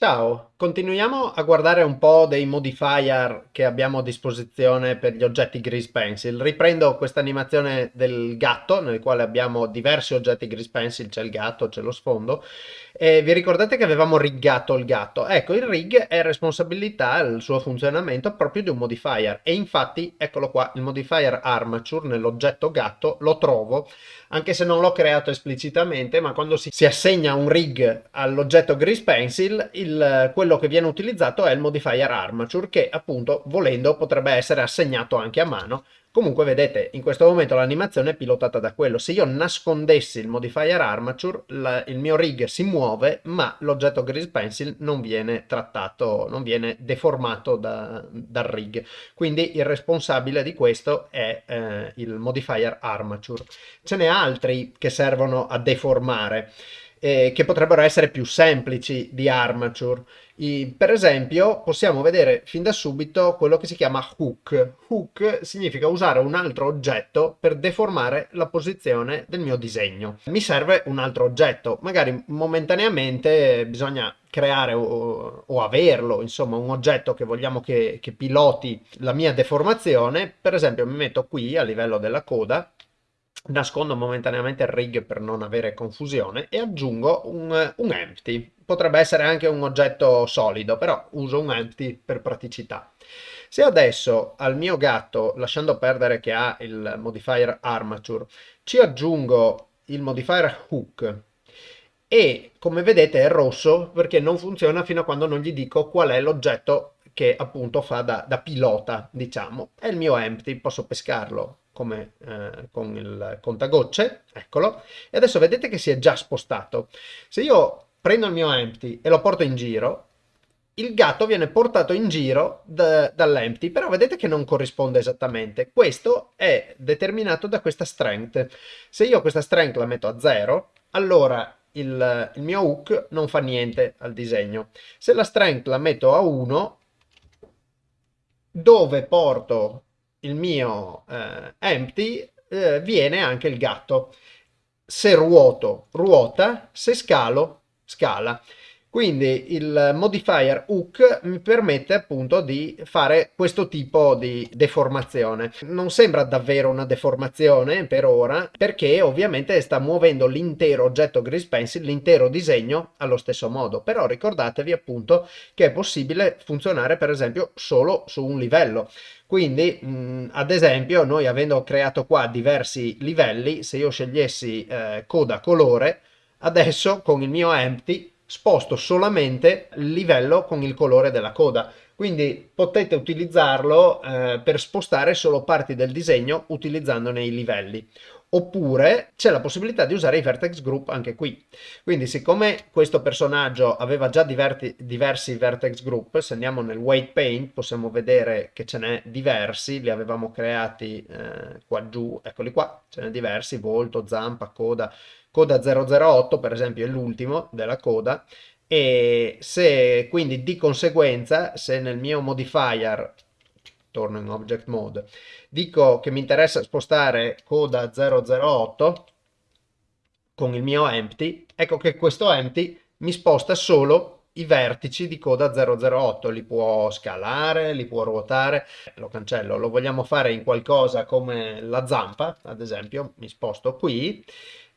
Ciao, continuiamo a guardare un po' dei modifier che abbiamo a disposizione per gli oggetti Grease Pencil. Riprendo questa animazione del gatto, nel quale abbiamo diversi oggetti Grease Pencil, c'è il gatto, c'è lo sfondo, e vi ricordate che avevamo riggato il gatto? Ecco, il rig è responsabilità, il suo funzionamento, proprio di un modifier, e infatti, eccolo qua, il modifier armature nell'oggetto gatto lo trovo, anche se non l'ho creato esplicitamente, ma quando si, si assegna un rig all'oggetto Grease Pencil, il il, quello che viene utilizzato è il modifier armature che appunto volendo potrebbe essere assegnato anche a mano. Comunque vedete in questo momento l'animazione è pilotata da quello. Se io nascondessi il modifier armature la, il mio rig si muove ma l'oggetto grease pencil non viene trattato non viene deformato da, dal rig. Quindi il responsabile di questo è eh, il modifier armature. Ce n'è altri che servono a deformare eh, che potrebbero essere più semplici di armature. I, per esempio possiamo vedere fin da subito quello che si chiama hook. Hook significa usare un altro oggetto per deformare la posizione del mio disegno. Mi serve un altro oggetto, magari momentaneamente bisogna creare o, o, averlo, insomma un oggetto che vogliamo che, che piloti la mia deformazione, per esempio mi metto qui a livello della coda nascondo momentaneamente il rig per non avere confusione e aggiungo un, un, empty. Potrebbe essere anche un oggetto solido, però uso un empty per praticità. Se adesso al mio gatto, lasciando perdere che ha il modifier armature, ci aggiungo il modifier hook e come vedete è rosso perché non funziona fino a quando non gli dico qual è l'oggetto che appunto fa da, da pilota, diciamo. È il mio empty, posso pescarlo come eh, con il contagocce, eccolo, e adesso vedete che si è già spostato. Se io prendo il mio empty e lo porto in giro, il gatto viene portato in giro da, dall'empty, però vedete che non corrisponde esattamente. Questo è determinato da questa strength. Se io questa strength la metto a 0, allora il, il mio hook non fa niente al disegno. Se la strength la metto a 1, dove porto il mio eh, empty eh, viene anche il gatto. Se ruoto, ruota, se scalo, scala. Quindi il modifier hook mi permette appunto di fare questo tipo di deformazione. Non sembra davvero una deformazione per ora perché ovviamente sta muovendo l'intero oggetto Grease Pencil, l'intero disegno allo stesso modo. Però ricordatevi appunto che è possibile funzionare per esempio solo su un livello. Quindi mh, ad esempio noi avendo creato qua diversi livelli, se io scegliessi eh, coda colore, adesso con il mio empty sposto solamente il livello con il colore della coda. Quindi potete utilizzarlo eh, per spostare solo parti del disegno utilizzandone i livelli. Oppure c'è la possibilità di usare i vertex group anche qui. Quindi siccome questo personaggio aveva già diverti, diversi vertex group, se andiamo nel weight paint possiamo vedere che ce n'è diversi, li avevamo creati eh, qua giù, eccoli qua, ce n'è diversi, volto, zampa, coda, coda 008 per esempio è l'ultimo della coda e se quindi di conseguenza se nel mio modifier torno in object mode. Dico che mi interessa spostare coda 008 con il mio empty. Ecco che questo empty mi sposta solo i vertici di coda 008 li può scalare, li può ruotare. Lo cancello, lo vogliamo fare in qualcosa come la zampa ad esempio. Mi sposto qui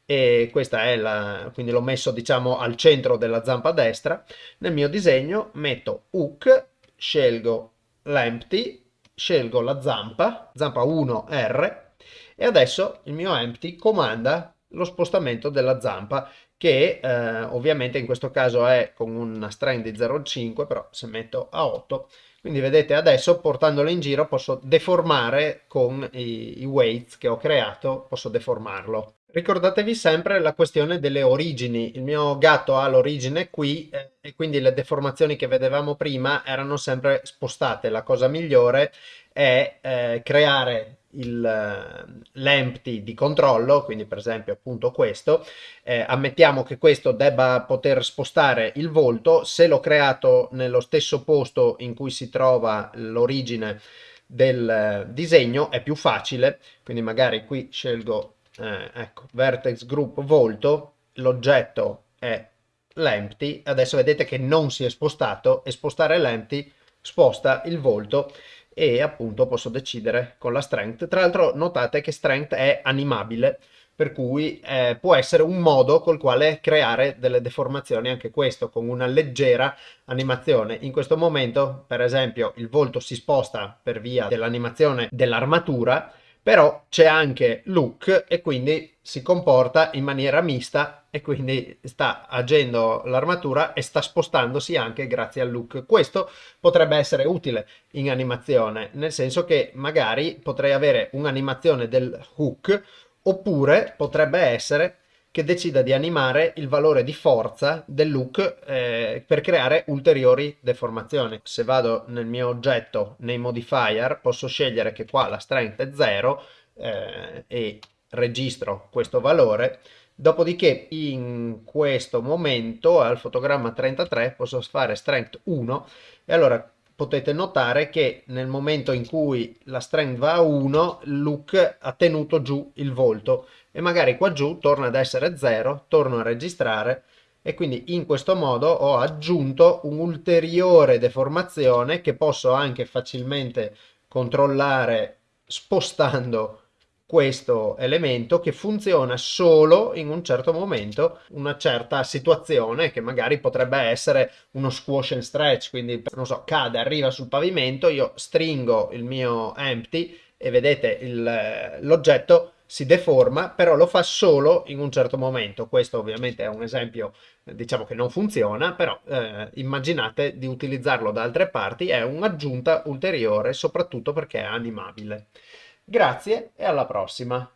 e questa è la, quindi l'ho messo diciamo al centro della zampa destra, nel mio disegno metto hook, scelgo l'empty, scelgo la zampa, zampa 1 R e adesso il mio empty comanda lo spostamento della zampa che eh, ovviamente in questo caso è con una strand di 0,5 però se metto a 8 quindi vedete adesso portandolo in giro posso deformare con i, i weights che ho creato posso deformarlo Ricordatevi sempre la questione delle origini. Il mio gatto ha l'origine qui eh, e quindi le deformazioni che vedevamo prima erano sempre spostate. La cosa migliore è eh, creare l'empty di controllo, quindi per esempio appunto questo, eh, ammettiamo che questo debba poter spostare il volto, se l'ho creato nello stesso posto in cui si trova l'origine del eh, disegno è più facile, quindi magari qui scelgo eh, ecco, vertex group volto, l'oggetto è l'empty, adesso vedete che non si è spostato e spostare l'empty sposta il volto e appunto posso decidere con la strength. Tra l'altro notate che strength è animabile, per cui eh, può essere un modo col quale creare delle deformazioni anche questo, con una leggera animazione. In questo momento, per esempio, il volto si sposta per via dell'animazione dell'armatura, però c'è anche look e quindi si comporta in maniera mista e quindi sta agendo l'armatura e sta spostandosi anche grazie al look. Questo potrebbe essere utile in animazione, nel senso che magari potrei avere un'animazione del hook oppure potrebbe essere che decida di animare il valore di forza del look eh, per creare ulteriori deformazioni. Se vado nel mio oggetto, nei modifier, posso scegliere che qua la strength è 0 eh, e registro questo valore, dopodiché in questo momento al fotogramma 33 posso fare strength 1 e allora potete notare che nel momento in cui la strength va a 1, look ha tenuto giù il volto e magari qua giù torna ad essere 0, torno a registrare e quindi in questo modo ho aggiunto un'ulteriore deformazione che posso anche facilmente controllare spostando questo elemento che funziona solo in un certo momento, una certa situazione che magari potrebbe essere uno squash and stretch, quindi non so, cade, arriva sul pavimento, io stringo il mio empty e vedete l'oggetto si deforma, però lo fa solo in un certo momento. Questo ovviamente è un esempio, diciamo che non funziona, però eh, immaginate di utilizzarlo da altre parti, è un'aggiunta ulteriore, soprattutto perché è animabile. Grazie e alla prossima!